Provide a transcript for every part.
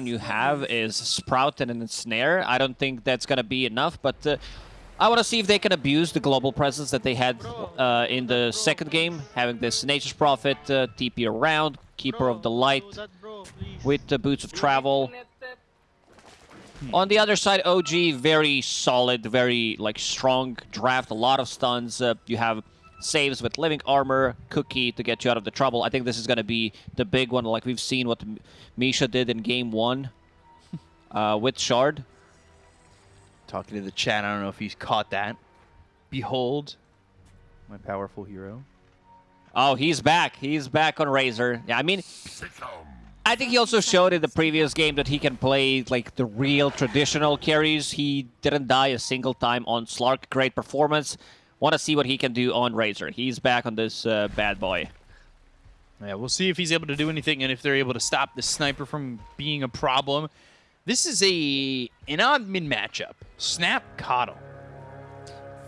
you have is Sprout and Ensnare. I don't think that's going to be enough, but uh, I want to see if they can abuse the global presence that they had uh, in the second game, having this Nature's Prophet, uh, TP around, Keeper of the Light, with the Boots of Travel. On the other side, OG, very solid, very like strong draft, a lot of stuns. Uh, you have saves with Living Armor, Cookie to get you out of the trouble. I think this is going to be the big one, like we've seen what Misha did in game one uh, with Shard. Talking to the chat, I don't know if he's caught that. Behold, my powerful hero. Oh, he's back. He's back on Razor. Yeah, I mean, I think he also showed in the previous game that he can play like the real traditional carries. He didn't die a single time on Slark. Great performance. Want to see what he can do on Razor. He's back on this uh, bad boy. Yeah, we'll see if he's able to do anything and if they're able to stop the sniper from being a problem. This is a an odd mid matchup. Snap KotL.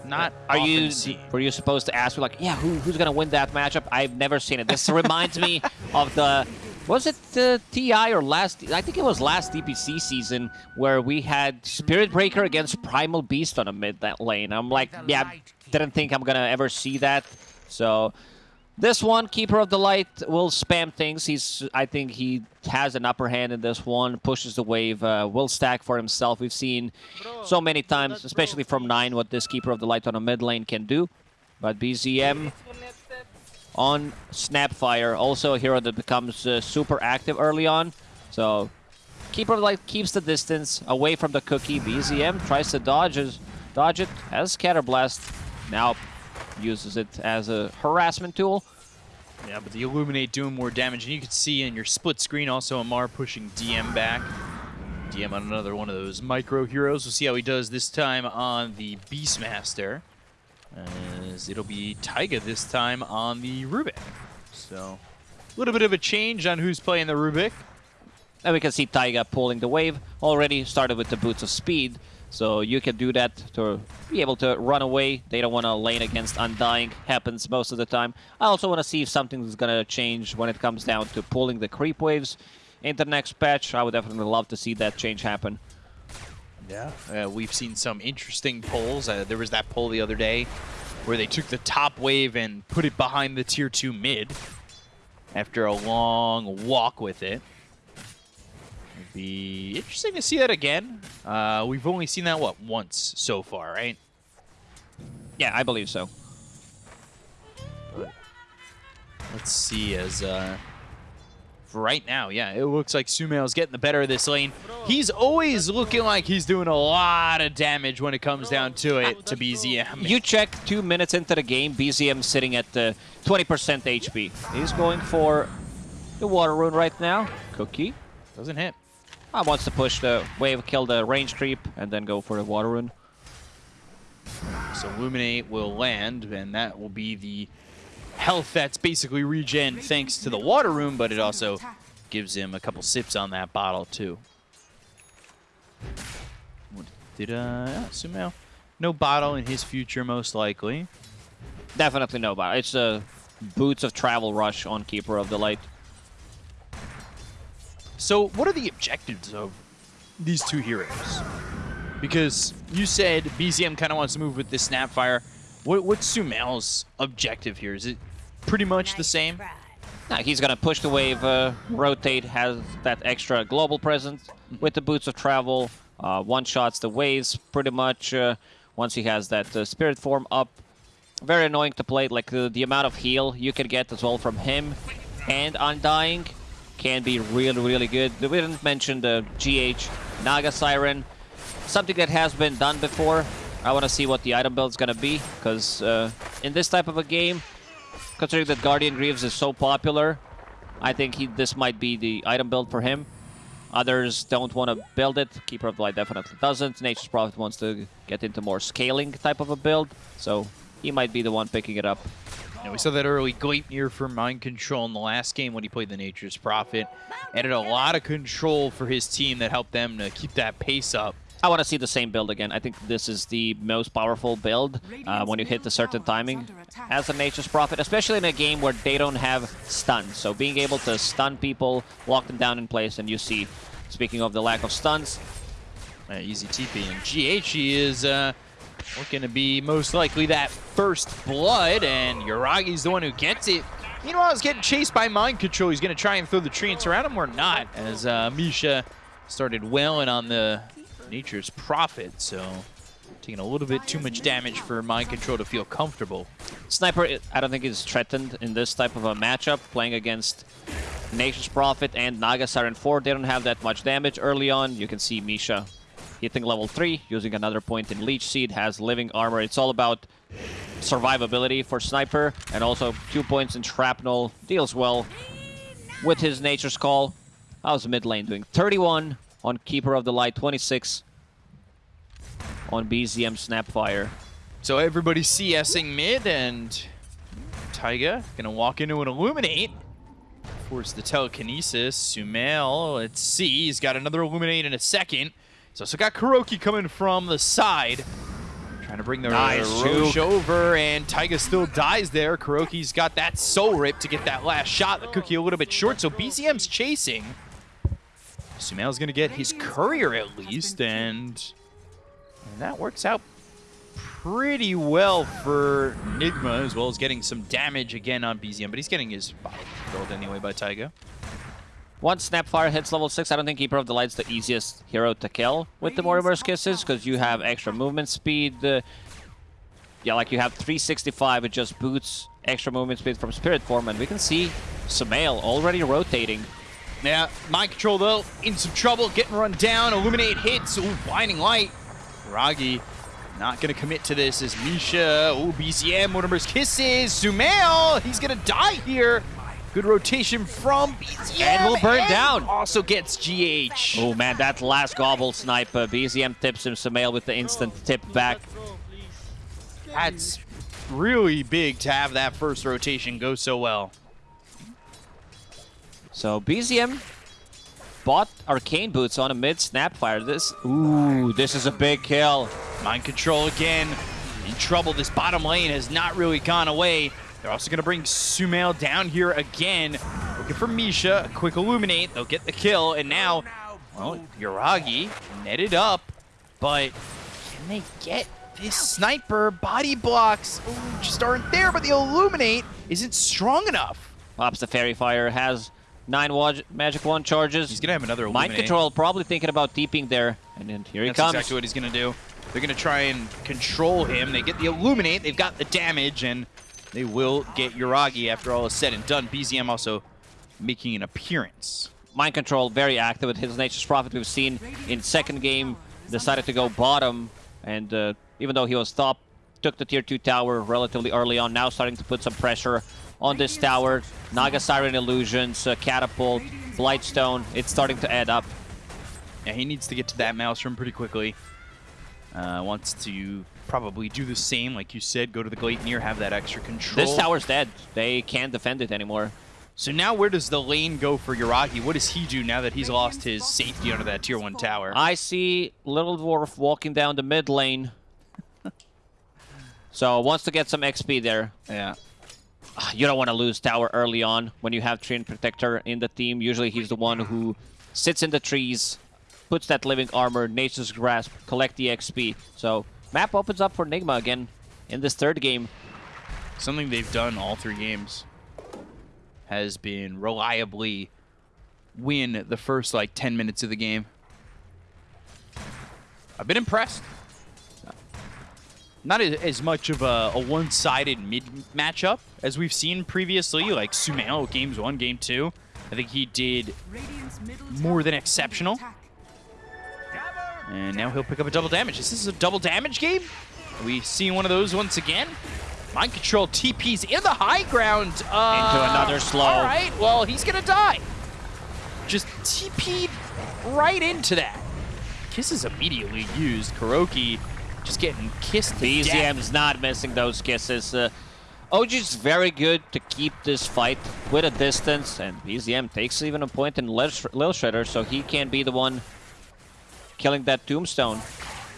Not are you seen. were you supposed to ask me like yeah who, who's gonna win that matchup? I've never seen it. This reminds me of the was it the TI or last? I think it was last DPC season where we had Spirit Breaker against Primal Beast on a mid that lane. I'm like, yeah, didn't think I'm gonna ever see that. So this one, Keeper of the Light, will spam things. He's, I think he has an upper hand in this one, pushes the wave, uh, will stack for himself. We've seen so many times, especially from 9, what this Keeper of the Light on a mid lane can do. But BZM on Snapfire, also a hero that becomes uh, super active early on. So Keeper Light keeps the distance away from the cookie. BZM tries to dodge, dodge it, has Scatterblast. Now uses it as a harassment tool. Yeah, but the Illuminate doing more damage. And you can see in your split screen also Amar pushing DM back. DM on another one of those micro heroes. We'll see how he does this time on the Beastmaster. As it'll be Taiga this time on the Rubik. So, a little bit of a change on who's playing the Rubik. And we can see Taiga pulling the wave. Already started with the Boots of Speed. So you can do that to be able to run away. They don't want to lane against Undying. Happens most of the time. I also want to see if something is going to change when it comes down to pulling the creep waves in the next patch. I would definitely love to see that change happen. Yeah, uh, we've seen some interesting pulls. Uh, there was that pull the other day where they took the top wave and put it behind the tier 2 mid after a long walk with it be interesting to see that again. Uh, we've only seen that, what, once so far, right? Yeah, I believe so. But let's see as... Uh, right now, yeah, it looks like Sumail's getting the better of this lane. He's always looking like he's doing a lot of damage when it comes down to it to BZM. You check two minutes into the game, BZM sitting at the 20% HP. He's going for the Water Rune right now. Cookie. Doesn't hit. I wants to push the wave, kill the range creep, and then go for the water rune. So Illuminate will land, and that will be the health that's basically regen thanks to the water rune, but it also gives him a couple sips on that bottle too. What did uh yeah, Sumail? No bottle in his future most likely. Definitely no bottle. It's a boots of travel rush on Keeper of the Light. So what are the objectives of these two heroes? Because you said BZM kind of wants to move with this Snapfire. What, what's Sumail's objective here? Is it pretty much the same? Nah, he's to push the wave, uh, rotate, has that extra global presence with the Boots of Travel. Uh, one-shots the waves pretty much uh, once he has that uh, Spirit Form up. Very annoying to play, like the amount of heal you can get as well from him and Undying can be really, really good. We didn't mention the GH Naga Siren. Something that has been done before. I want to see what the item build is going to be, because uh, in this type of a game, considering that Guardian Greaves is so popular, I think he, this might be the item build for him. Others don't want to build it. Keeper of the Light definitely doesn't. Nature's Prophet wants to get into more scaling type of a build, so he might be the one picking it up. We saw that early Gleipnir for Mind Control in the last game when he played the Nature's Prophet. Added a lot of control for his team that helped them to keep that pace up. I want to see the same build again. I think this is the most powerful build uh, when you hit a certain timing as a Nature's Prophet, especially in a game where they don't have stun. So being able to stun people, lock them down in place, and you see Speaking of the lack of stuns, Uh, easy TP. And GH is uh, looking to be most likely that first blood, and Yuragi's the one who gets it. Meanwhile, he's getting chased by Mind Control. He's going to try and throw the treants around him or not, as uh, Misha started wailing on the Nature's Prophet, so taking a little bit too much damage for Mind Control to feel comfortable. Sniper, I don't think is threatened in this type of a matchup, playing against Nature's Prophet and Naga Siren 4. They don't have that much damage early on. You can see Misha hitting level 3, using another point in Leech Seed, has living armor. It's all about survivability for Sniper, and also two points in Shrapnel. Deals well with his Nature's Call. How's mid lane doing? 31 on Keeper of the Light, 26 on BZM Snapfire. So everybody's CSing mid, and Taiga gonna walk into an Illuminate. Force the telekinesis. Sumail, let's see, he's got another Illuminate in a second. He's also got Kuroki coming from the side. Trying to bring the Nice Roche over, and Taiga still dies there. Kuroki's got that soul rip to get that last shot. The cookie a little bit short, so BZM's chasing. Sumail's gonna get his courier at least, and, and that works out pretty well for Nigma, as well as getting some damage again on BZM, but he's getting his body controlled anyway by Taiga. Once Snapfire hits level 6, I don't think Keeper of the Light's the easiest hero to kill with the Mortimer's Kisses, because you have extra movement speed. Uh, yeah, like you have 365, it just boots extra movement speed from Spirit Form, and we can see Sumail already rotating. Yeah, mind control though, in some trouble, getting run down, illuminate hits, ooh, blinding light. Ragi not gonna commit to this as Misha, ooh, BZM, Mortimer's kisses, Sumail, he's gonna die here. Good rotation from BZM. And will burn and down. Also gets GH. Oh man, that last gobble sniper. BZM tips him, Sumail with the instant tip back. That's really big to have that first rotation go so well. So BZM bought Arcane Boots on a mid Snapfire. This, ooh, this is a big kill. Mind control again. In trouble. This bottom lane has not really gone away. They're also going to bring Sumail down here again. Looking for Misha. Quick illuminate. They'll get the kill. And now, well, Yuragi netted up. But can they get this sniper? Body blocks ooh, just aren't there. But the illuminate isn't strong enough. Pops the Fairy Fire, has nine Magic Wand charges. He's going to have another illuminate. Mind. Control probably thinking about deeping there. And then here he That's comes. exactly what he's going to do. They're going to try and control him. They get the Illuminate. They've got the damage, and they will get Yuragi after all is said and done. BZM also making an appearance. Mind Control very active with his Nature's Prophet. We've seen in second game decided to go bottom. And uh, even though he was top, took the tier 2 tower relatively early on. Now starting to put some pressure on this tower. Naga Siren Illusions, uh, Catapult, Blightstone. It's starting to add up. Yeah, he needs to get to that Maelstrom pretty quickly. Uh, wants to probably do the same, like you said, go to the Gleipnir, have that extra control. This tower's dead. They can't defend it anymore. So now where does the lane go for Yuragi? What does he do now that he's lost his safety under that tier 1 tower? I see Little Dwarf walking down the mid lane. so wants to get some XP there. yeah. You don't want to lose tower early on when you have Treant Protector in the team. Usually he's the one who sits in the trees, puts that living armor, Nature's Grasp, collect the XP. So map opens up for Nigma again in this third game. Something they've done all three games has been reliably win the first like 10 minutes of the game. I've been impressed. Not as, much of a, a one-sided mid matchup as we've seen previously, like Sumail games one, game two. I think he did more than exceptional. And now he'll pick up a double damage. Is this a double damage game. We see one of those once again. Mind control TP's in the high ground. Uh, Into another slow. All right, well, he's going to die. Just TP'd right into that. Kiss is immediately used. Kuroki just getting kissed to death. BZM's not missing those kisses. Uh, OG's very good to keep this fight with a distance, and BZM takes even a point in Lil Sh- Lil Shredder, so he can be the one killing that tombstone.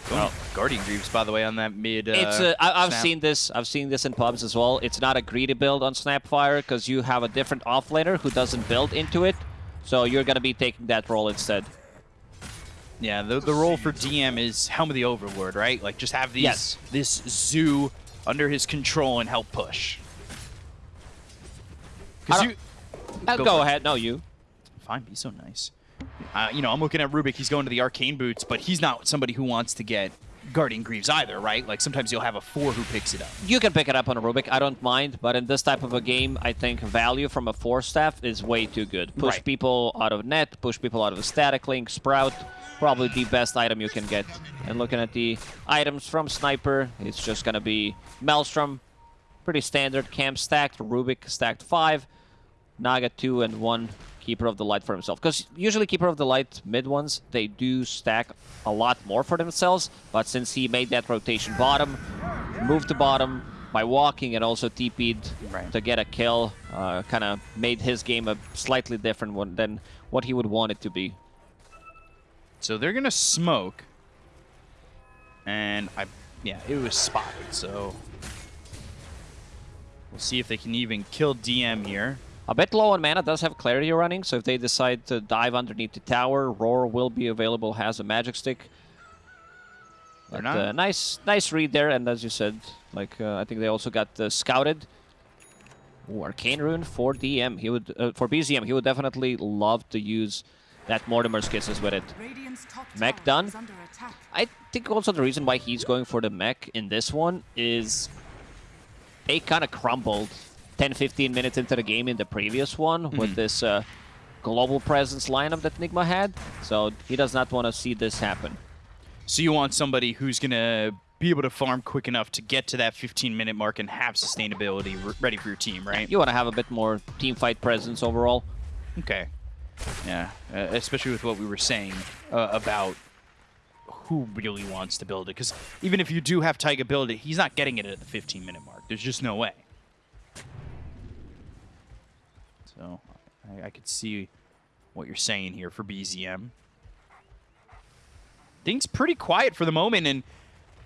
Oh, Guardian Greaves, by the way, on that mid. Uh, it's uh, I, I've snap. seen this. I've seen this in pubs as well. It's not a greedy build on Snapfire because you have a different offlaner who doesn't build into it, so you're gonna be taking that role instead. Yeah, the, the role for DM is Helm of the Overlord, right? Like just have these Yes. this zoo under his control and help push. Don't- you Uh, Go go ahead. No, you. fine, be so nice. Uh, you know, I'm looking at Rubik. He's going to the arcane boots, but he's not somebody who wants to get Guardian Greaves either, right? Like sometimes you'll have a four who picks it up. You can pick it up on a Rubik. I don't mind, but in this type of a game, I think value from a Force Staff is way too good. Push Right. people out of net, push people out of static link, sprout. Probably the best item you can get. And looking at the items from Sniper, it's just gonna be Maelstrom, pretty standard. camp stacked, Rubik stacked five, Naga two and one. Keeper of the Light for himself. Because usually Keeper of the Light mid ones, they do stack a lot more for themselves. But since he made that rotation bottom, moved to bottom by walking and also TP'd Right. to get a kill, uh, kind of made his game a slightly different one than what he would want it to be. So they're gonna smoke, and I, yeah, it was spotted. So we'll see if they can even kill DM here. A bit low on mana, does have Clarity running, so if they decide to dive underneath the tower, Roar will be available, has a Magic Stick. But, not- uh, nice, nice read there, and as you said, like uh, I think they also got uh, scouted. Ooh, Arcane Rune for DM. He would uh, for BZM. He would definitely love to use that Mortimer's Kisses with it. Mech done. I think also the reason why he's going for the mech in this one is they kind of crumbled 10 15 minutes into the game in the previous one with this uh, global presence lineup that Nigma had. So he does not want to see this happen. So you want somebody who's gonna be able to farm quick enough to get to that 15 minute mark and have sustainability ready for your team, right? You want to have a bit more team fight presence overall. Okay. Yeah, uh, especially with what we were saying uh, about who really wants to build it. Because even if you do have Taiga build it, he's not getting it at the 15 minute mark. There's just no way. So I, I could see what you're saying here for BZM. Things pretty quiet for the moment, and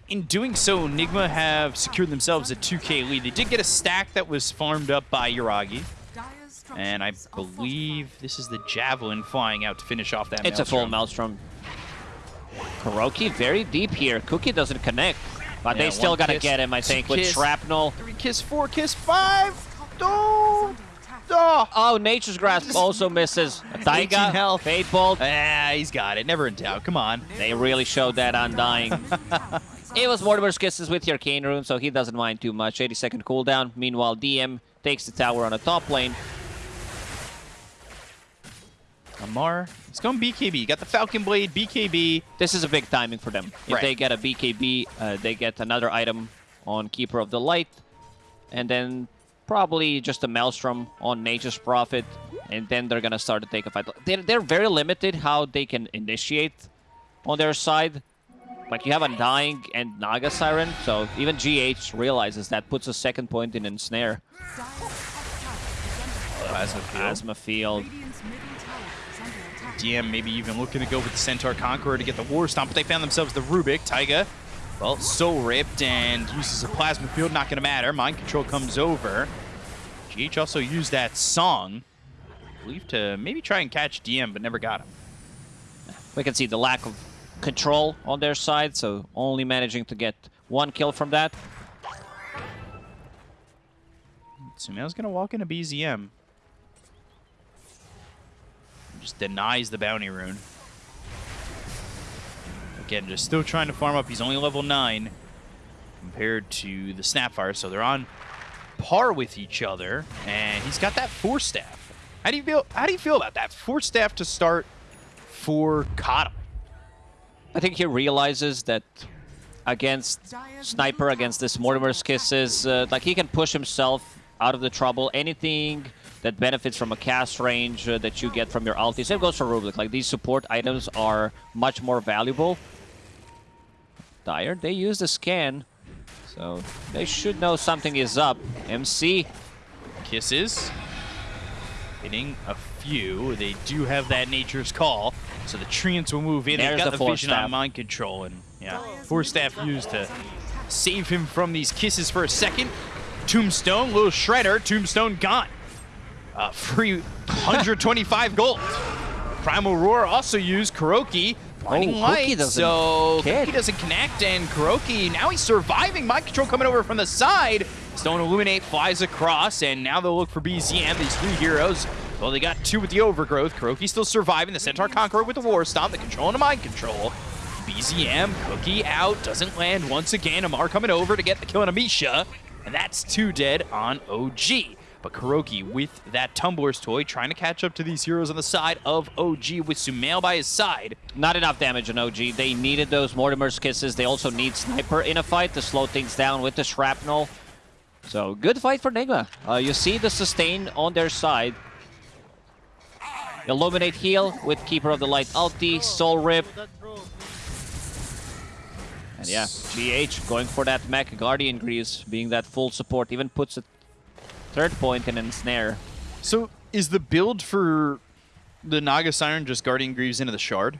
in doing so, Nigma have secured themselves a 2k lead. They did get a stack that was farmed up by Yuragi. And I believe this is the Javelin flying out to finish off that It's a full Maelstrom. Maelstrom. Kuroki very deep here. Cookie doesn't connect, but Yeah, they still got to get him, I think, with. Shrapnel. Three kiss, four kiss, five! Oh! Oh! Oh, Nature's Grasp also misses. 18 Taiga, health. Fade Bolt. Ah, he's got it. Never in doubt. Come on. They really showed that Undying. it was Mortimer's Kisses with your Arcane Rune, so he doesn't mind too much. 80 second cooldown. Meanwhile, DM takes the tower on the top lane. Amar, it's going BKB. Got the Falcon Blade, BKB. This is a big timing for them. If Right. they get a BKB, uh, they get another item on Keeper of the Light, and then probably just a Maelstrom on Nature's Prophet, and then they're gonna start to take a fight. They're, they're very limited how they can initiate on their side. Like you have Undying and Naga Siren, so even GH realizes that puts a second point in Ensnare. Plasma Field. DM maybe even looking to go with the Centaur Conqueror to get the War Stomp, but they found themselves the Rubik. Taiga, well, so ripped and uses a Plasma Field. Not going to matter. Mind Control comes over. GH also used that song, I believe, to maybe try and catch DM, but never got him. We can see the lack of control on their side, so only managing to get one kill from that. Sumail's going to walk into BZM. Just denies the bounty rune. Again, just still trying to farm up. He's only level 9 compared to the Snapfire, so they're on par with each other. And he's got that Force Staff. How do you feel? How do you feel about that Force Staff to start for Kata? I think he realizes that against Sniper, against this Mortimer's Kisses, uh, like he can push himself out of the trouble. Anything that benefits from a cast range uh, that you get from your ulti. Same goes for Rubik. Like these support items are much more valuable. Dire, they use the scan, so they should know something is up. MC, Kisses. Hitting a few. They do have that Nature's Call, so the Treants will move in. There's They've got the the, Force vision Staff. on mind control, and yeah, Force Staff used to save him from these kisses for a second. Tombstone, little shredder. Tombstone gone. Uh, free 125 gold. Primal Roar also used Kuroki. Blinding Oh, light, doesn't so hit. Cookie doesn't connect, and Kuroki, now he's surviving. Mind control coming over from the side. Stone Illuminate flies across, and now they'll look for BZM, these three heroes. Well, they got two with the Overgrowth. Kuroki still surviving. The Centaur Conqueror with the War Stomp, the control and the Mind Control. BZM, Cookie out, doesn't land once again. Amar coming over to get the kill on Amisha, and that's two dead on OG. But Kuroki with that Tumbler's toy trying to catch up to these heroes on the side of OG with Sumail by his side. Not enough damage on OG. They needed those Mortimer's Kisses. They also need Sniper in a fight to slow things down with the Shrapnel. So, good fight for Nigma. Uh, you see the sustain on their side. Illuminate heal with Keeper of the Light ulti, Soul Rip. And yeah, GH going for that mech Guardian Greaves, being that full support, even puts a third and in a snare. So is the build for the Naga Siren just Guardian Greaves into the Shard?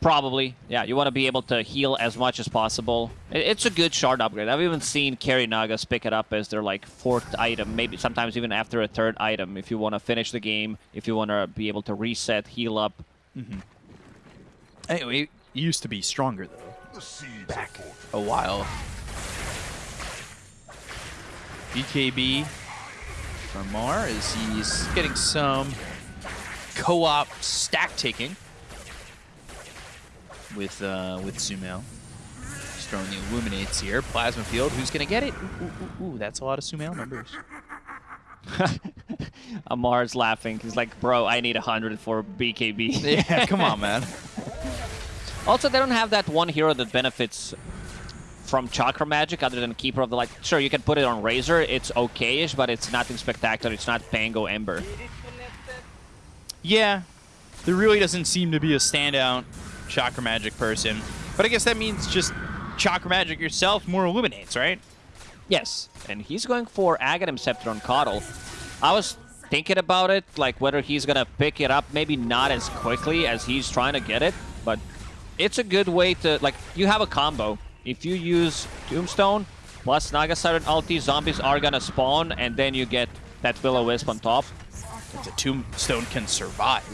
Probably. Yeah, you want to be able to heal as much as possible. It's a good shard upgrade. I've even seen carry Nagas pick it up as their like fourth item, maybe sometimes even after a third item if you want to finish the game, if you want to be able to reset, heal up. Mm-hmm. Anyway, it used to be stronger though. Back a while. BKB from Mar as he's getting some co-op stack taking with uh, with Sumail. Just throwing the illuminates here. Plasma field. Who's gonna get it? Ooh, ooh, ooh, ooh, that's a lot of Sumail numbers. Amar's laughing. He's like, bro, I need 100 for BKB. yeah, come on, man. Also, they don't have that one hero that benefits from Chakra Magic other than Keeper of the Light. Sure, you can put it on Razor. It's okay-ish, but it's nothing spectacular. It's not Pango Ember. Yeah, there really doesn't seem to be a standout chakra magic person. But I guess that means just chakra magic yourself more illuminates, right? Yes, and he's going for Aghanim Scepter on KotL. I was thinking about it, like whether he's gonna pick it up, maybe not as quickly as he's trying to get it, but it's a good way to, like, you have a combo. If you use Tombstone plus Naga Siren ulti, zombies are gonna spawn, and then you get that Will-O-Wisp on top. If the tombstone can survive.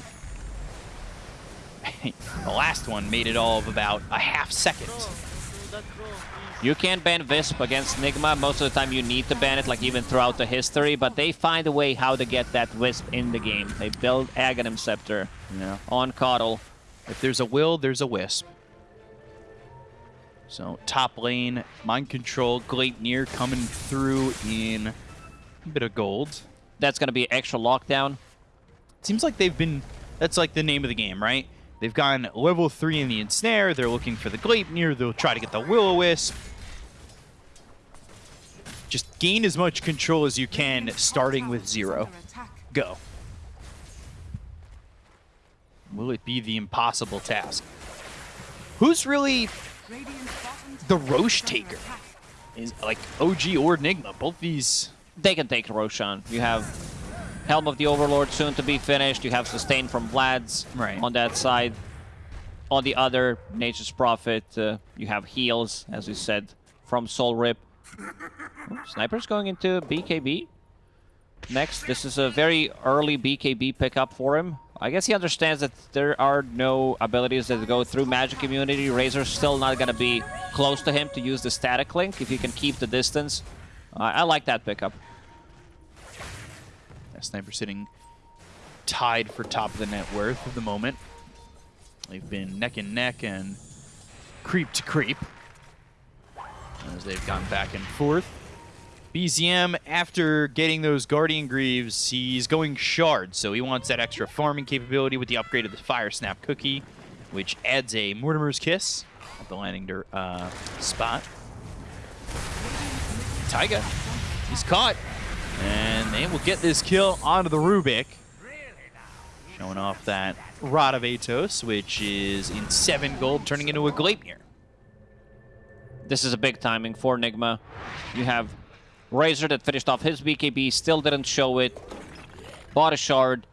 the last one made it all of about a half second. You can ban Wisp against Nigma. Most of the time you need to ban it, like even throughout the history, but they find a way how to get that Wisp in the game. They build Aghanim Scepter Yeah. on KotL. If there's a will, there's a wisp. So top lane, mind control, Gleipnir coming through in a bit of gold. That's going to be extra lockdown. Seems like they've been. That's like the name of the game, right? They've gone level three in the ensnare. They're looking for the Gleipnir. They'll try to get the Will-O-Wisp. Just gain as much control as you can, starting with zero. Go. Will it be the impossible task? Who's really the Rosh taker? Is like OG or Enigma? Both these. They can take Roshan. You have Helm of the Overlord soon to be finished. You have Sustain from Vlad's Right. on that side. On the other, Nature's Prophet, uh, you have heals, as we said, from Soul Rip. Oh, Sniper's going into BKB. Next, this is a very early BKB pickup for him. I guess he understands that there are no abilities that go through magic immunity. Razor's still not going to be close to him to use the static link if he can keep the distance. I like that pickup. That sniper sitting tied for top of the net worth at the moment. They've been neck and neck and creep to creep as they've gone back and forth. BZM, after getting those Guardian Greaves, he's going Shard, so he wants that extra farming capability with the upgrade of the Fire Snap Cookie, which adds a Mortimer's Kiss at the landing uh, spot. Taiga, he's caught, and they will get this kill onto the Rubik. Showing off that Rod of Atos, which is in 7 gold, turning into a Gleipnir. This is a big timing for Nigma. You have Razor that finished off his BKB, still didn't show it. Bought a shard.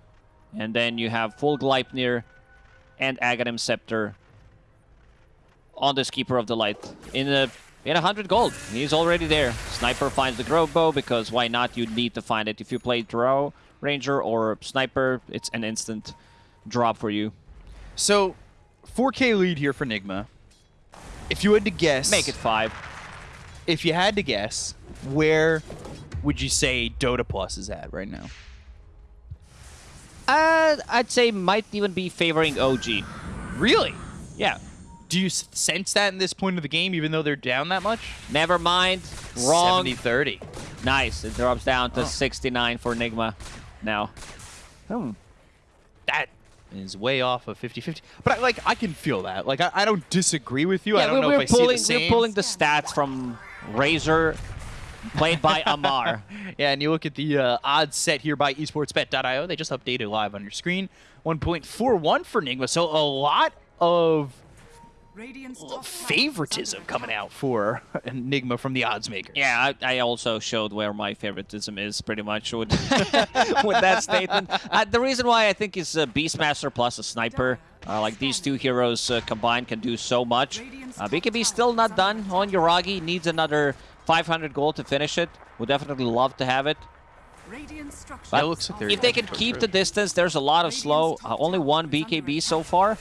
And then you have full Gleipnir and Aghanim Scepter on this Keeper of the Light. In a in 100 gold. He's already there. Sniper finds the Grove Bow because why not? You need to find it. If you play Drow Ranger or Sniper, it's an instant drop for you. So, 4K lead here for Nigma. If you had to guess, Make it five. If you had to guess, where would you say Dota Plus is at right now? Uh, I'd say might even be favoring OG. Really? Yeah. Do you sense that in this point of the game, even though they're down that much? Never mind. Wrong. 70-30. Nice. It drops down to Oh. 69 for Nigma now. Hmm. That is way off of 50-50. But I, like, I can feel that. Like, I, I don't disagree with you. I don't know if I pulling, see the same. we're pulling the stats from Razor, played by Amar. Yeah, and you look at the uh, odds set here by esportsbet.io. They just updated live on your screen. 1.41 for Nigma. So a lot of favoritism coming out for Enigma from the odds maker. Yeah, I, I also showed where my favoritism is pretty much with, with that statement. Uh, the reason why I think is uh, Beastmaster plus a sniper. Uh, like these two heroes uh, combined can do so much. Uh, BKB still not done on Yuragi. Needs another 500 gold to finish it. Would definitely love to have it. That looks like If they can keep the distance, there's a lot of slow. Uh, only one BKB so far.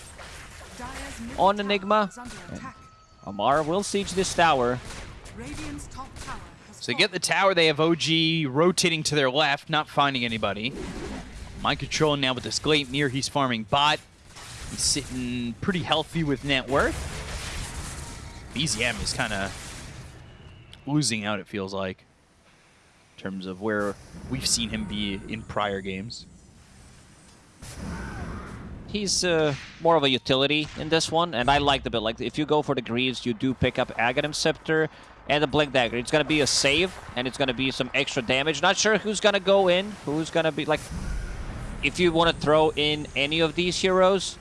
On Enigma. Amar will siege this tower. So they get the tower. They have OG rotating to their left, not finding anybody. Mind control now with this Gleipnir. He's farming bot. Sitting pretty healthy with net worth. BZM is kind of losing out, it feels like, in terms of where we've seen him be in prior games. He's uh, more of a utility in this one, and I like the build. Like, if you go for the Greaves, you do pick up Aghanim Scepter and the Blink Dagger. It's going to be a save, and it's going to be some extra damage. Not sure who's going to go in, who's going to be, like... If you want to throw in any of these heroes,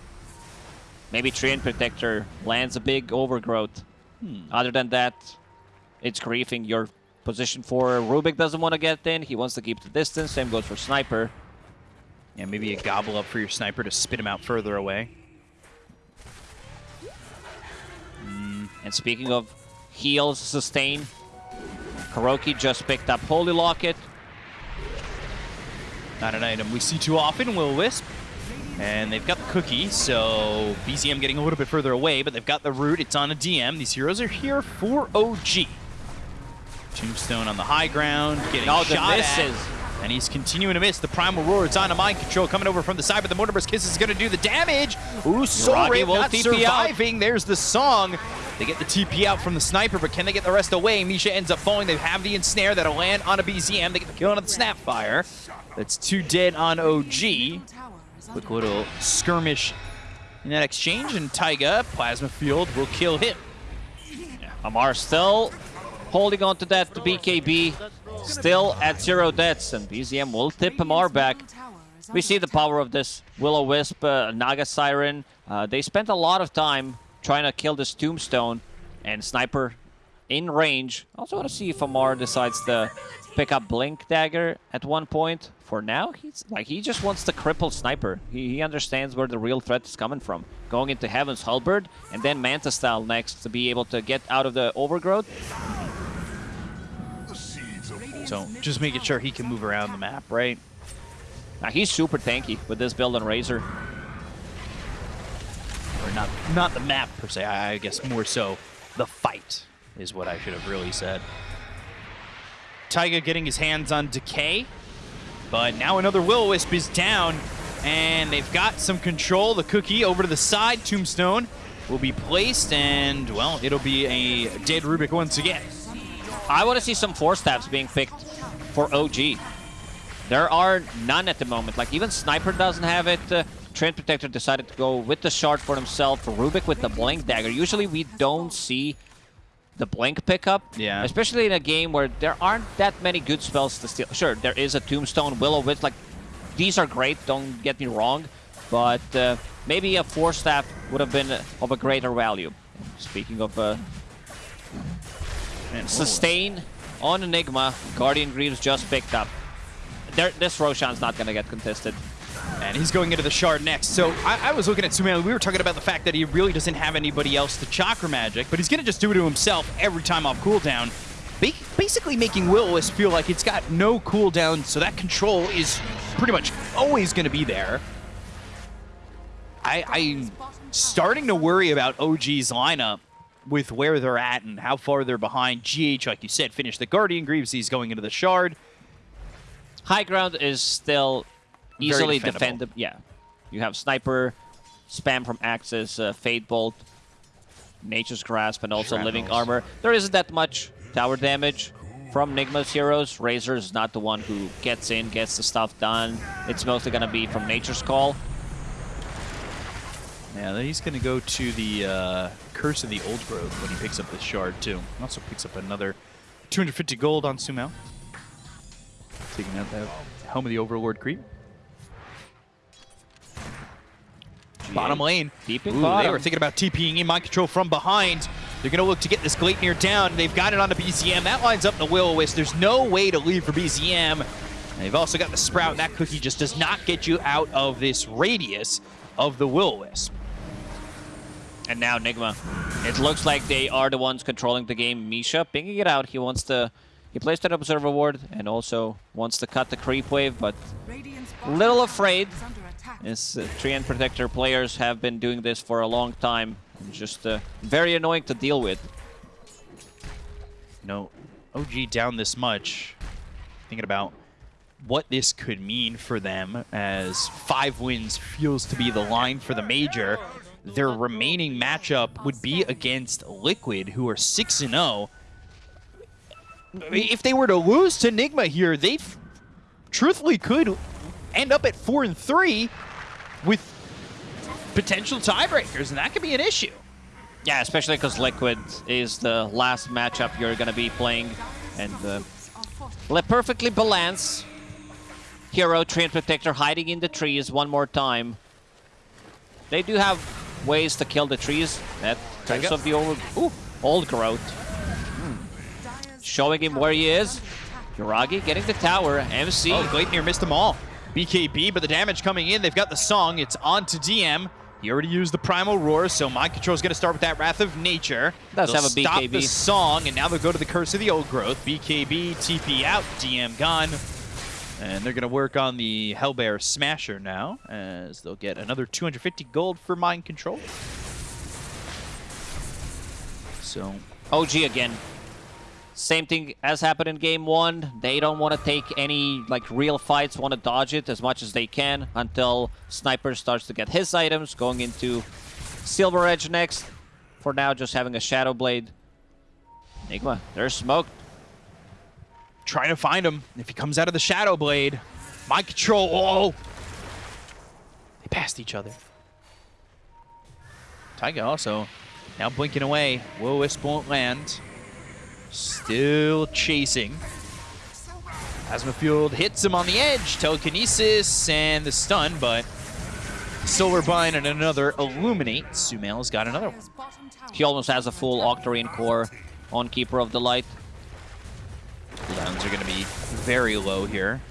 maybe Treant Protector lands a big overgrowth. Hmm. Other than that, it's griefing your position for Rubik doesn't want to get in. He wants to keep the distance. Same goes for Sniper. Yeah, maybe a gobble up for your sniper to spit him out further away. Hmm, and speaking of heals, sustain, Kuroki just picked up Holy Locket. Not an item we see too often, Will Wisp. And they've got the cookie, so BZM getting a little bit further away, but they've got the root. It's on a DM. These heroes are here for OG. Tombstone on the high ground, getting the shot misses. at. And he's continuing to miss. The Primal Roar, it's on a mind control coming over from the side, but the Mortimer's Kiss is going to do the damage. Ooh, Soul Uragi Ray will not TP out. surviving. There's the song. They get the TP out from the sniper, but can they get the rest away? Misha ends up falling. They have the ensnare that'll land on a BZM. They get the kill on the Snapfire. That's two dead on OG. Quick little skirmish in that exchange, and Taiga, Plasma Field, will kill him. Amar still holding on to that BKB. Still at zero deaths, and BZM will tip Amar back. We see the power of this Will-O-Wisp, uh, Naga Siren. Uh, they spent a lot of time trying to kill this Tombstone, and Sniper in range. I also want to see if Amar decides to pick up Blink Dagger at one point. For now, he's like he just wants to cripple Sniper. He, he understands where the real threat is coming from. Going into Heaven's Halberd, and then Manta Style next to be able to get out of the overgrowth. So just making sure he can move around the map, right? Now, he's super tanky with this build on Razor. Or not, not the map per se. I I guess more so the fight is what I should have really said. Taiga getting his hands on Decay, but now another Will-O-Wisp is down, and they've got some control. The cookie over to the side, Tombstone will be placed, and well, it'll be a dead Rubik once again. I want to see some Force Staffs being picked for OG. There are none at the moment. Like, even Sniper doesn't have it. Uh, Treant Protector decided to go with the shard for himself. Rubik with the Blink Dagger. Usually we don't see the Blink pickup. Yeah. Especially in a game where there aren't that many good spells to steal. Sure, there is a Tombstone, Will-O-Wisp. Like, these are great, don't get me wrong. But uh, maybe a Force Staff would have been of a greater value. Speaking of uh, Man, Sustain on Enigma. Guardian Greaves just picked up. There, this Roshan's not going to get contested. And he's going into the shard next. So I, I was looking at Suman. We were talking about the fact that he really doesn't have anybody else to chakra magic, but he's going to just do it to himself every time off cooldown. Ba basically making Will-O-Wisp feel like it's got no cooldown, so that control is pretty much always going to be there. I, I'm starting to worry about OG's lineup with where they're at and how far they're behind. GH, like you said, finished the Guardian Greaves. He's going into the Shard. High ground is still easily defendable. defendable. Yeah. You have Sniper, spam from Axis, uh, Fade Bolt, Nature's Grasp, and also Living Armor. There isn't that much tower damage from Nigma's heroes. Razor is not the one who gets in, gets the stuff done. It's mostly going to be from Nature's Call. Yeah, then he's going to go to the uh, Curse of the Old Growth when he picks up the Shard, too. Also picks up another 250 gold on Sumail. Taking out that Helm of the Overlord creep. Bottom lane. Keeping Ooh, they were thinking about TPing in mind control from behind. They're going to look to get this Gleipnir down. They've got it on the BZM. That lines up the Will-O-Wisp. There's no way to leave for BZM. They've also got the Sprout, and that cookie just does not get you out of this radius of the Will-O-Wisp. And now Nigma. It looks like they are the ones controlling the game. Misha pinging it out. He wants to... He plays that Observer Ward and also wants to cut the creep wave, but little afraid. As uh, Treant Protector players have been doing this for a long time. Just uh, very annoying to deal with. know, OG down this much, thinking about what this could mean for them as five wins feels to be the line for the major. Their remaining matchup would be against Liquid, who are 6 and 0. If they were to lose to Nigma here, they truthfully could end up at 4 and 3 with potential tiebreakers, and that could be an issue. Yeah, especially because Liquid is the last matchup you're going to be playing. And uh, le- perfectly balanced. Hero, Treant Protector hiding in the trees one more time. They do have ways to kill the trees. That Tiger. Curse of the old, ooh, old growth. Showing him where he is. Yuragi getting the tower. MC. Oh, Gleipnir missed them all. BKB, but the damage coming in. They've got the song. It's on to DM. He already used the Primal Roar, so Mind Control's going to start with that Wrath of Nature. Does have a stop BKB. the song, and now they'll go to the Curse of the Old Growth. BKB, TP out, DM gone. And they're going to work on the Hellbear Smasher now, as they'll get another 250 gold for Mind Control. So, OG again. Same thing as happened in game one. They don't want to take any like real fights, want to dodge it as much as they can until Sniper starts to get his items, going into Silver Edge next. For now, just having a Shadow Blade. Enigma, there's smoke. trying to find him. If he comes out of the Shadow Blade, Mind Control, oh! They passed each other. Taiga also now blinking away. Will Wisp won't land. Still chasing. Plasma Field hits him on the edge. Telekinesis and the stun, but Silverbind and another Illuminate. Sumail's got another one. He almost has a full Octarine core on Keeper of the Light. Cooldowns are going to be very low here.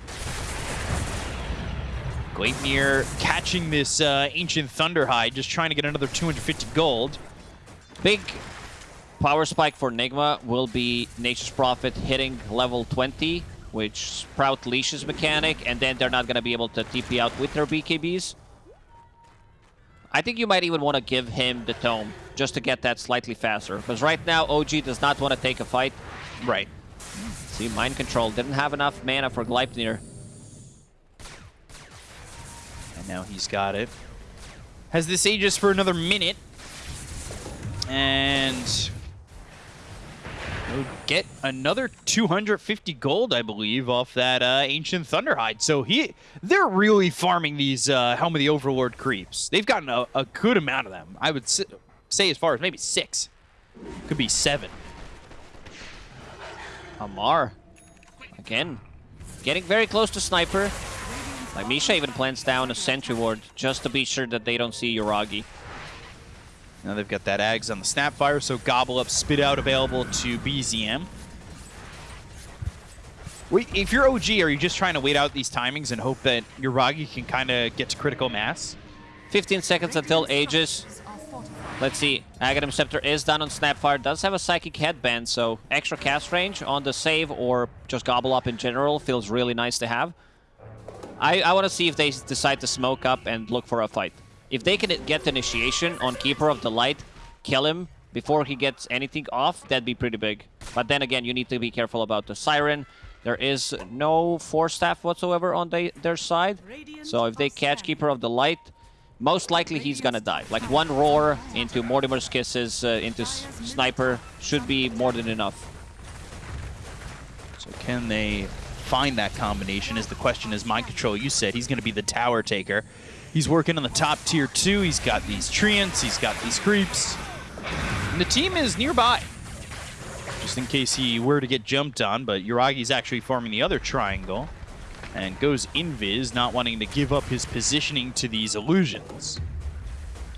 Gleipnir catching this uh, Ancient Thunderhide, just trying to get another 250 gold. Big power spike for Nigma will be Nature's Prophet hitting level 20, which Sprout leashes mechanic, and then they're not going to be able to TP out with their BKBs. I think you might even want to give him the Tome, just to get that slightly faster. Because right now, OG does not want to take a fight. Right. See, Mind Control didn't have enough mana for Gleipnir. And now he's got it. Has this Aegis for another minute. And get another 250 gold, I believe, off that uh, Ancient Thunderhide. So he, they're really farming these uh, Helm of the Overlord creeps. They've gotten a, a good amount of them. I would say as far as maybe six. Could be seven. Amar, again, getting very close to Sniper. Like, Misha even plants down a Sentry Ward just to be sure that they don't see Yuragi. Now they've got that Ags on the Snapfire, so Gobble Up, Spit Out available to BZM. Wait, if you're OG, are you just trying to wait out these timings and hope that Yuragi can kind of get to critical mass? 15 seconds until Aegis. Let's see. Aghanim Scepter is done on Snapfire. Does have a Psychic Headband, so extra cast range on the save or just Gobble Up in general feels really nice to have. I, I want to see if they decide to smoke up and look for a fight. If they can get the initiation on Keeper of the Light, kill him before he gets anything off, that'd be pretty big. But then again, you need to be careful about the Siren. There is no Force Staff whatsoever on their side. So if they catch Keeper of the Light, most likely he's gonna die. Like one roar into Mortimer's Kisses, uh, into Sniper, should be more than enough. So can they find that combination is the question is Mind Control, you said he's going to be the tower taker. He's working on the top tier two. He's got these treants, he's got these creeps. And the team is nearby. Just in case he were to get jumped on, but Yuragi's actually farming the other triangle. And goes invis, not wanting to give up his positioning to these illusions.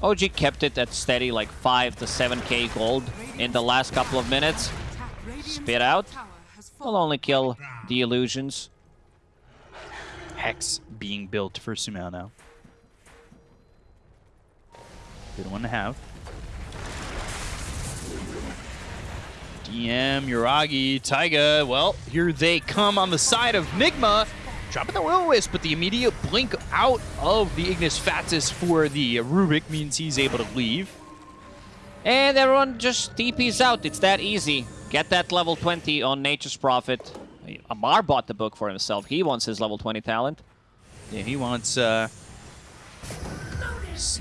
OG kept it at steady like 5 to 7k gold in the last couple of minutes. Spit out. Will only kill the illusions. Hex being built for Sumail now. Good one to have. DM, Yuragi, Taiga. Well, here they come on the side of Nigma. Dropping the Will-O-Wisp, but the immediate blink out of the Ignis Fatuus for the Rubik means he's able to leave. And everyone just TP's out. It's that easy. Get that level 20 on Nature's Prophet. Amar bought the book for himself. He wants his level 20 talent. Yeah, he wants, uh,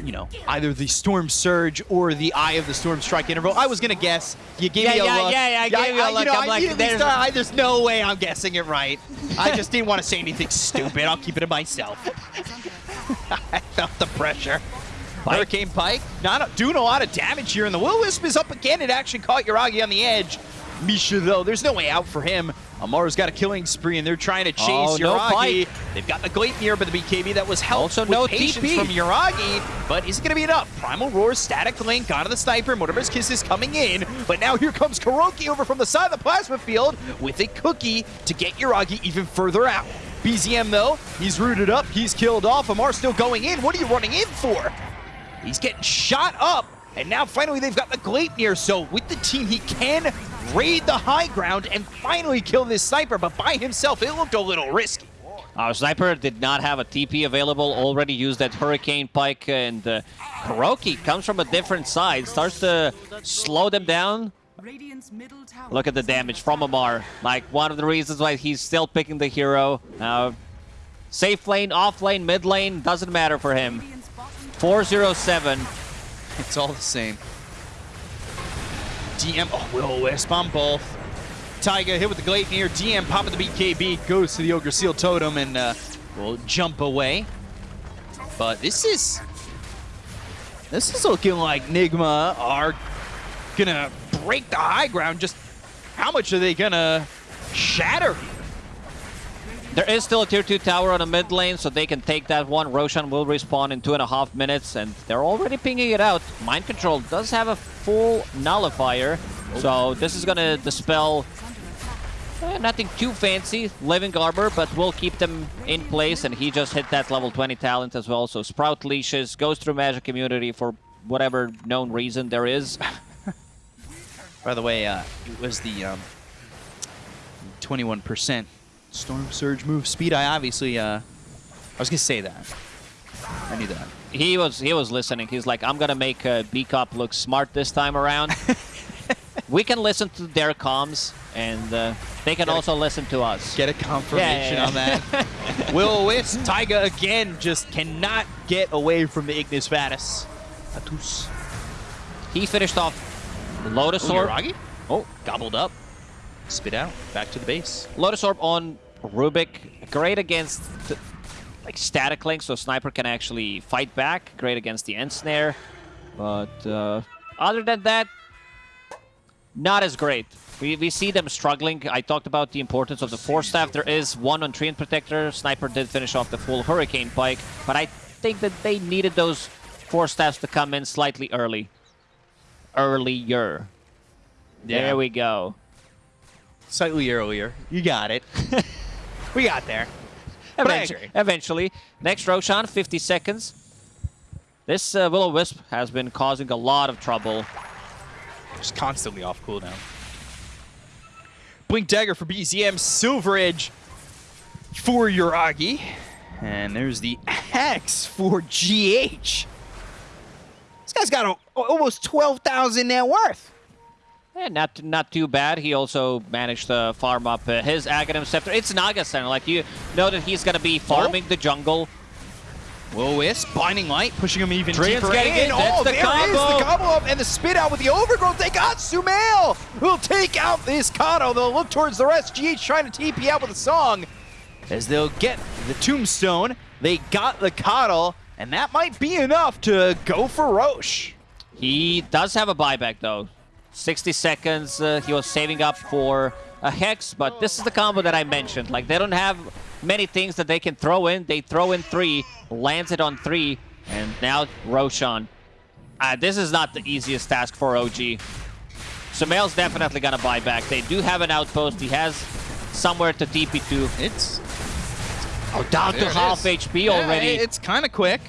you know, either the Storm Surge or the Eye of the Storm Strike interval. I was going to guess. You gave yeah, me a yeah, look. Yeah, yeah, I gave you a look. You know, I'm I like, there's... started, I, there's no way I'm guessing it right. I just didn't want to say anything stupid. I'll keep it to myself. I felt the pressure. Pike. Hurricane Pike not doing a lot of damage here, and the Will-O-Wisp is up again. It actually caught Yuragi on the edge. Misha, though, there's no way out for him. Amaru's got a killing spree, and they're trying to chase oh, Yuragi. No They've got the Gleipnir, but the BKB that was helped also with no patience TP. from Yuragi. But is it going to be enough? Primal Roar, Static Link, onto the Sniper. Mortimer's Kiss is coming in. But now here comes KuroKy over from the side of the Plasma Field with a cookie to get Yuragi even further out. BZM, though, he's rooted up. He's killed off. Amar still going in. What are you running in for? He's getting shot up. And now finally they've got the Gleipnir, so with the team he can raid the high ground and finally kill this Sniper, but by himself it looked a little risky. Our Sniper did not have a TP available, already used that Hurricane Pike, and uh, KuroKy comes from a different side, starts to slow them down. Look at the damage from Amar, like one of the reasons why he's still picking the hero. Uh, safe lane, off lane, mid lane, doesn't matter for him. 407. It's all the same. DM, oh, Will-O-Wisp on both. Taiga hit with the Gleipnir. DM popping the BKB, goes to the Ogre Seal Totem and uh, will jump away. But this is... This is looking like Nigma are gonna break the high ground. Just how much are they gonna shatter there is still a tier 2 tower on the mid lane, so they can take that one. Roshan will respawn in two and a half minutes, and they're already pinging it out. Mind Control does have a full nullifier, so this is going to dispel eh, nothing too fancy, Living Armor, but will keep them in place, and he just hit that level 20 talent as well. So Sprout leashes, goes through Magic Immunity for whatever known reason there is. By the way, uh, it was the 21% um, Storm Surge move speed. I obviously, uh, I was gonna say that. I knew that. He was he was listening. He's like, I'm gonna make uh, B-Cop look smart this time around. we can listen to their comms, and uh, they can also listen to us. Get a confirmation yeah, yeah, yeah. on that. Will-O-Wisp, Taiga again just cannot get away from the Ignis Fatuus. Fatuus. He finished off Lotus Orb. Oh, gobbled up. Spit out. Back to the base. Lotus Orb on Rubik. Great against the, like static link, so Sniper can actually fight back. Great against the Ensnare. But uh, other than that, not as great. We, we see them struggling. I talked about the importance of the Force Staff. There is one on Treant Protector. Sniper did finish off the full Hurricane Pike, but I think that they needed those Force Staffs to come in slightly early. Earlier. Yeah. There we go slightly earlier. You got it. we got there. Eventually, eventually. Next Roshan, 50 seconds. This uh, Will-O-Wisp has been causing a lot of trouble. Just constantly off cooldown. Blink Dagger for BZM, Silver Edge for Yuragi. And there's the Hex for GH. This guy's got a, almost 12,000 net worth. Yeah, not not too bad. He also managed to farm up uh, his Aghanim Scepter. It's Naga Center. Like, you know that he's going to be farming the jungle. Will Wisp, Binding Light, pushing him even Trian's deeper getting in. it. That's oh, the there combo. is the combo up and the spit out with the overgrowth. They got Sumail, who'll take out this Kato. They'll look towards the rest. GH trying to TP out with a song as they'll get the Tombstone. They got the Coddle, and that might be enough to go for Rosh. He does have a buyback, though. 60 seconds. Uh, he was saving up for a Hex, but this is the combo that I mentioned. Like, they don't have many things that they can throw in. They throw in three, lands it on three, and now Roshan. Uh, this is not the easiest task for OG. Sumail's definitely gonna buy back. They do have an outpost. He has somewhere to TP to. It's Oh, down there to half is. HP Yeah, already. it's kind of quick.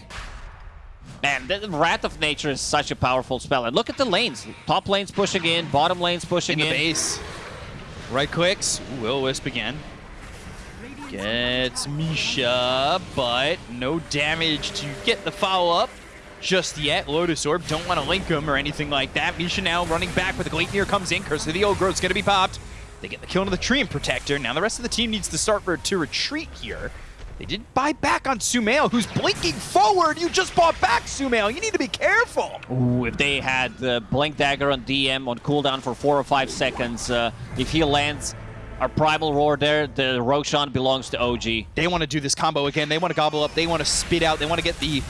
Man, the Wrath of Nature is such a powerful spell. And look at the lanes. Top lane's pushing in, bottom lane's pushing in in. the base. Right clicks. Ooh, Will Wisp again. Gets Misha, but no damage to get the follow-up just yet. Lotus Orb, don't want to link him or anything like that. Misha now running back, but the Gleipnir comes in. Curse of the Old Growth's going to be popped. They get the kill into the Treant Protector. Now the rest of the team needs to start for, to retreat here. They didn't buy back on Sumail, who's blinking forward. You just bought back Sumail. You need to be careful. Ooh, if they had the Blink Dagger on DM on cooldown for four or five seconds, uh, if he lands our Primal Roar there, the Roshan belongs to OG. They want to do this combo again. They want to gobble up. They want to spit out. They want to get the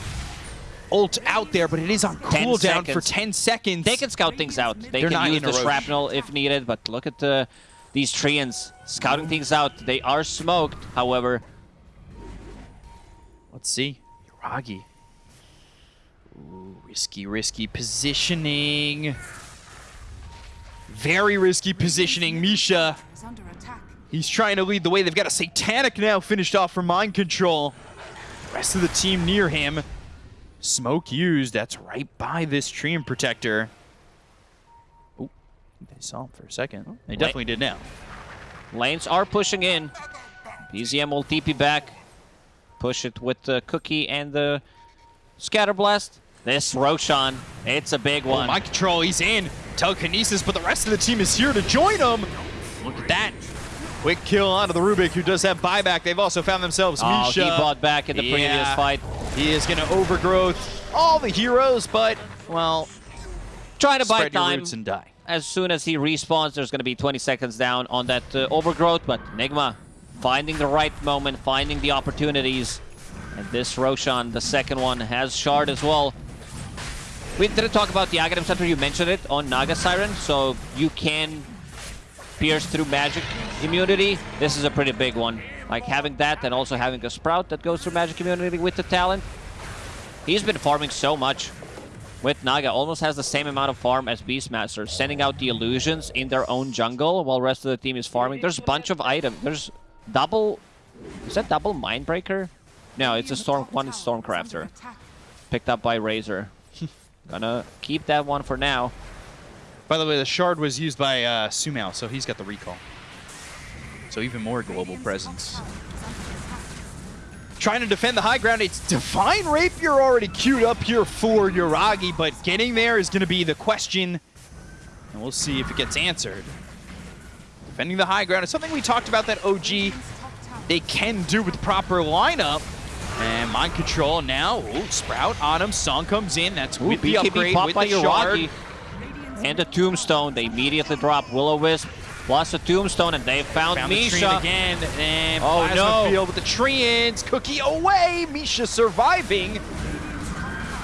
ult out there, but it is on cooldown for 10 seconds. They can scout things out. They They're not can use the shrapnel if needed, but look at the these Treants scouting things out. They are smoked, however. Let's see. Yuragi. Ooh, risky, risky positioning. Very risky positioning. Misha, is under attack. he's trying to lead the way. They've got a Satanic now finished off for Mind Control. Rest of the team near him. Smoke used. That's right by this Treant Protector. Oh, they saw him for a second. They definitely did now. Lanes are pushing in. BZM will TP back. Push it with the Cookie and the Scatterblast. This Roshan, it's a big Oh, one. mind control, he's in. Telekinesis, but the rest of the team is here to join him. Look at that. Quick kill onto the Rubik, who does have buyback. They've also found themselves oh, Misha. he bought back in the previous Yeah. fight. He is going to overgrowth all the heroes, but, well, Trying to buy time. roots and die. As soon as he respawns, there's going to be 20 seconds down on that uh, overgrowth, but Nigma finding the right moment, finding the opportunities. And this Roshan, the second one, has Shard as well. We didn't talk about the Aghanim Scepter, you mentioned it on Naga Siren, so you can pierce through magic immunity. This is a pretty big one. Like having that and also having a Sprout that goes through magic immunity with the talent. He's been farming so much with Naga. Almost has the same amount of farm as Beastmaster, sending out the illusions in their own jungle while rest of the team is farming. There's a bunch of items. There's double... Is that double Mindbreaker? No, it's a Storm... One is Stormcrafter. Picked up by Razor. Gonna keep that one for now. By the way, the shard was used by uh, Sumail, so he's got the recall. So even more global presence. Trying to defend the high ground. It's Divine Rapier already queued up here for Yuragi, but getting there is going to be the question. And we'll see if it gets answered. Defending the high ground is something we talked about that OG they can do with proper lineup. And mind control now. Ooh, Sprout on him. Song comes in. That's Ooh, with the BKB upgrade popped with by the shard. And the Tombstone. They immediately drop Will-O-Wisp plus a Tombstone, and they found, Found Misha. Again, and Oh, no. Field with the Treants. Cookie away. Misha surviving.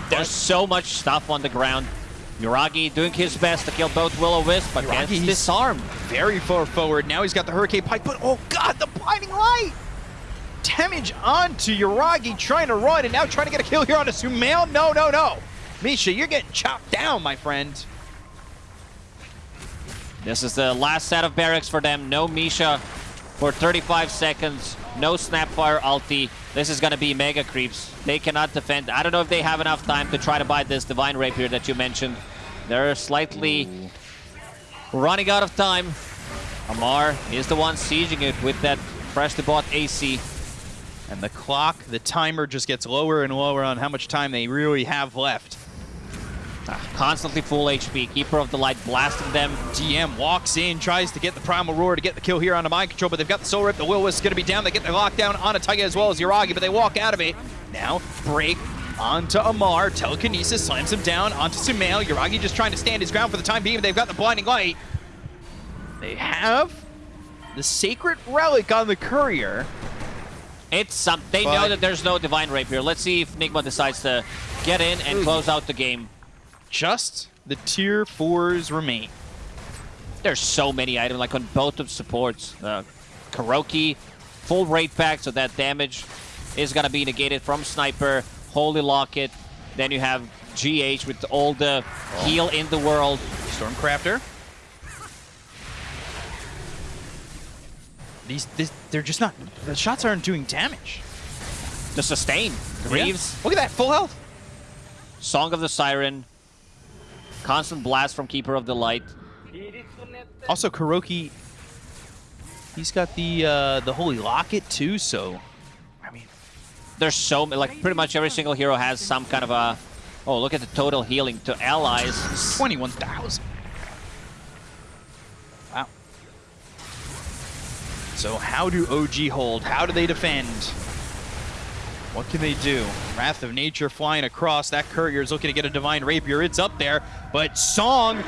There's so much stuff on the ground. Yuragi doing his best to kill both Will-O-Wisp, but gets disarmed. Very far forward. Now he's got the Hurricane Pike, but oh god, the blinding light! Damage onto Yuragi, trying to run, and now trying to get a kill here on a Sumail. No, no, no. Misha, you're getting chopped down, my friend. This is the last set of barracks for them. No Misha for 35 seconds. No Snapfire ulti. This is going to be mega creeps. They cannot defend. I don't know if they have enough time to try to buy this Divine Rapier that you mentioned. They're slightly running out of time. Amar is the one sieging it with that freshly bought AC. And the clock, the timer just gets lower and lower on how much time they really have left. Ah, constantly full HP. Keeper of the Light blasting them. DM walks in, tries to get the Primal Roar to get the kill here onto Mind Control, but they've got the Soul Rip. The Will is going to be down. They get the lockdown on a as well as Yuragi, but they walk out of it. Now, break onto Amar. Telekinesis slams him down onto Sumail. Yuragi just trying to stand his ground for the time being, they've got the Blinding Light. They have the Sacred Relic on the Courier. It's some. They know that there's no Divine Rapier. Let's see if Nigma decides to get in and close out the game. Just the Tier 4s remain. There's so many items, like on both of supports. Uh, Kuroki, full rate back, so that damage is gonna be negated from Sniper, Holy Locket. Then you have GH with all the heal in the world. Stormcrafter. These, this, they're just not, the shots aren't doing damage. The sustain. Greaves, Look at that, full health. Song of the Siren, constant blast from Keeper of the Light. Also, Kuroki, he's got the uh, the Holy Locket too, so, There's so many, like pretty much every single hero has some kind of a. Oh, look at the total healing to allies. 21,000. Wow. So how do OG hold? How do they defend? What can they do? Wrath of Nature flying across. That courier is looking to get a Divine Rapier. It's up there, but Song,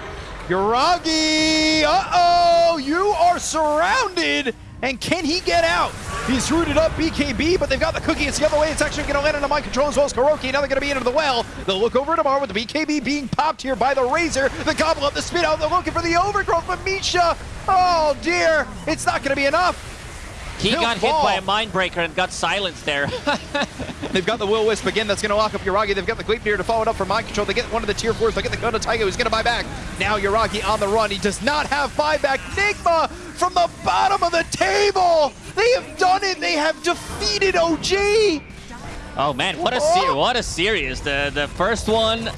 Yuragi, uh-oh, you are surrounded. And can he get out? He's rooted up BKB, but they've got the cookie. It's the other way. It's actually going to land into mind control as well as Kuroki. Now they're going to be into the well. They'll look over tomorrow with the BKB being popped here by the Razor. The gobble up, the spit out. They're looking for the overgrowth, but Misha, oh dear, it's not going to be enough. He got fall. hit by a mind breaker and got silenced there. They've got the Will Wisp again. That's going to lock up Yuragi. They've got the Gleipnir to follow it up for mind control. They get one of the tier fours. They get the Gun to Taiga who's going to buy back. Now Yuragi on the run. He does not have buyback. Nigma from the bottom of the table. They have done it. They have defeated OG. oh man, what a Oh! what a series. The the first one,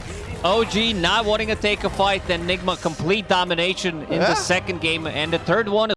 OG not wanting to take a fight, then Nigma complete domination in Yeah. the second game, and the third one